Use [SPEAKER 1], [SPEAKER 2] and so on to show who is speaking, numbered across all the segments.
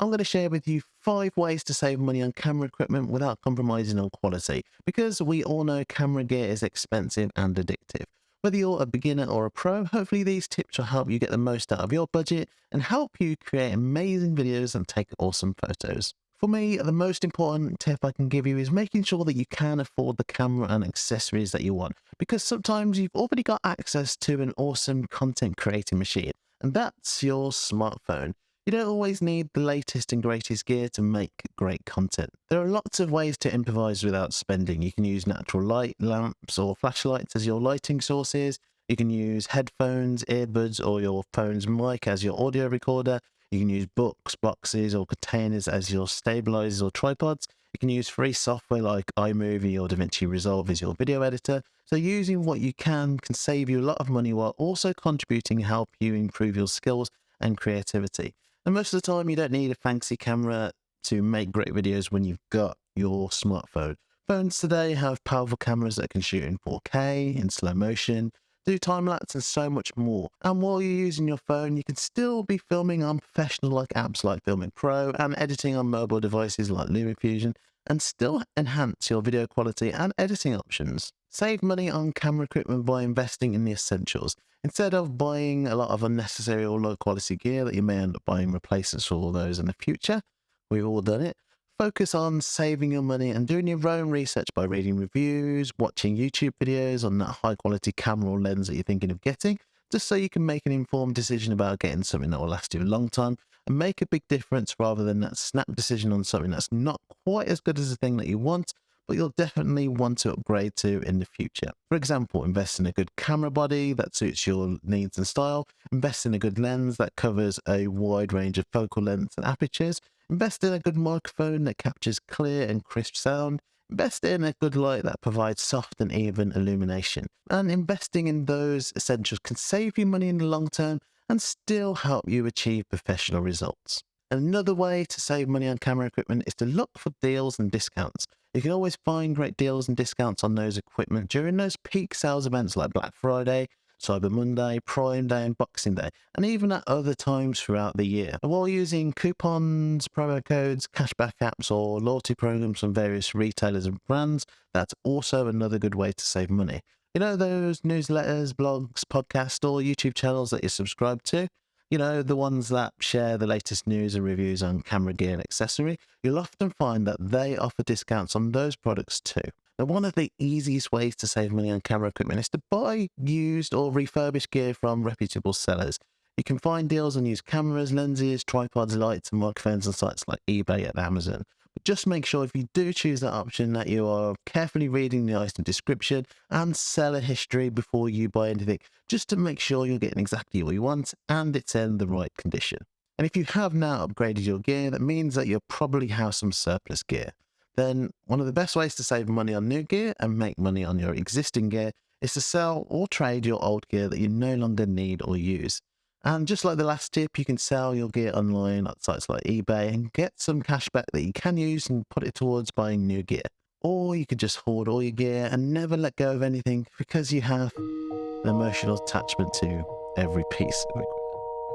[SPEAKER 1] I'm going to share with you five ways to save money on camera equipment without compromising on quality, because we all know camera gear is expensive and addictive. Whether you're a beginner or a pro, hopefully these tips will help you get the most out of your budget and help you create amazing videos and take awesome photos. For me, the most important tip I can give you is making sure that you can afford the camera and accessories that you want, because sometimes you've already got access to an awesome content creating machine, and that's your smartphone. You don't always need the latest and greatest gear to make great content. There are lots of ways to improvise without spending. You can use natural light, lamps, or flashlights as your lighting sources. You can use headphones, earbuds, or your phone's mic as your audio recorder. You can use books, boxes, or containers as your stabilizers or tripods. You can use free software like iMovie or DaVinci Resolve as your video editor. So using what you can can save you a lot of money while also contributing help you improve your skills and creativity. And most of the time you don't need a fancy camera to make great videos when you've got your smartphone. Phones today have powerful cameras that can shoot in 4K, in slow motion, do time lapse and so much more. And while you're using your phone, you can still be filming on professional like apps like Filmic Pro and editing on mobile devices like LumaFusion and still enhance your video quality and editing options. Save money on camera equipment by investing in the essentials. Instead of buying a lot of unnecessary or low quality gear that you may end up buying replacements for all those in the future, we've all done it, focus on saving your money and doing your own research by reading reviews, watching YouTube videos on that high quality camera or lens that you're thinking of getting, just so you can make an informed decision about getting something that will last you a long time and make a big difference rather than that snap decision on something that's not quite as good as the thing that you want, but you'll definitely want to upgrade to in the future. For example, invest in a good camera body that suits your needs and style, invest in a good lens that covers a wide range of focal lengths and apertures, Invest in a good microphone that captures clear and crisp sound. Invest in a good light that provides soft and even illumination. And investing in those essentials can save you money in the long term and still help you achieve professional results. Another way to save money on camera equipment is to look for deals and discounts. You can always find great deals and discounts on those equipment during those peak sales events like Black Friday, Cyber Monday, Prime Day, and Boxing Day, and even at other times throughout the year. while using coupons, promo codes, cashback apps, or loyalty programs from various retailers and brands, that's also another good way to save money. You know, those newsletters, blogs, podcasts, or YouTube channels that you subscribe to? You know, the ones that share the latest news and reviews on camera gear and accessory, you'll often find that they offer discounts on those products too. Now, one of the easiest ways to save money on camera equipment is to buy used or refurbished gear from reputable sellers. You can find deals on used cameras, lenses, tripods, lights, and microphones on sites like eBay and Amazon. Just make sure if you do choose that option that you are carefully reading the item description and seller history before you buy anything, just to make sure you're getting exactly what you want and it's in the right condition. And if you have now upgraded your gear, that means that you'll probably have some surplus gear then one of the best ways to save money on new gear and make money on your existing gear is to sell or trade your old gear that you no longer need or use. And just like the last tip, you can sell your gear online at sites like eBay and get some cash back that you can use and put it towards buying new gear. Or you could just hoard all your gear and never let go of anything because you have an emotional attachment to every piece of equipment.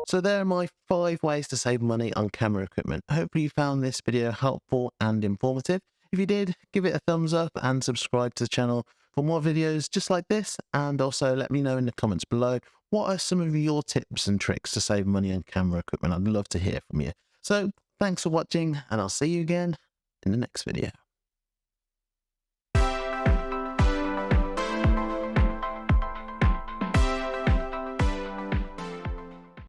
[SPEAKER 1] So there are my five ways to save money on camera equipment. Hopefully you found this video helpful and informative. If you did, give it a thumbs up and subscribe to the channel for more videos just like this. And also let me know in the comments below, what are some of your tips and tricks to save money on camera equipment? I'd love to hear from you. So thanks for watching and I'll see you again in the next video.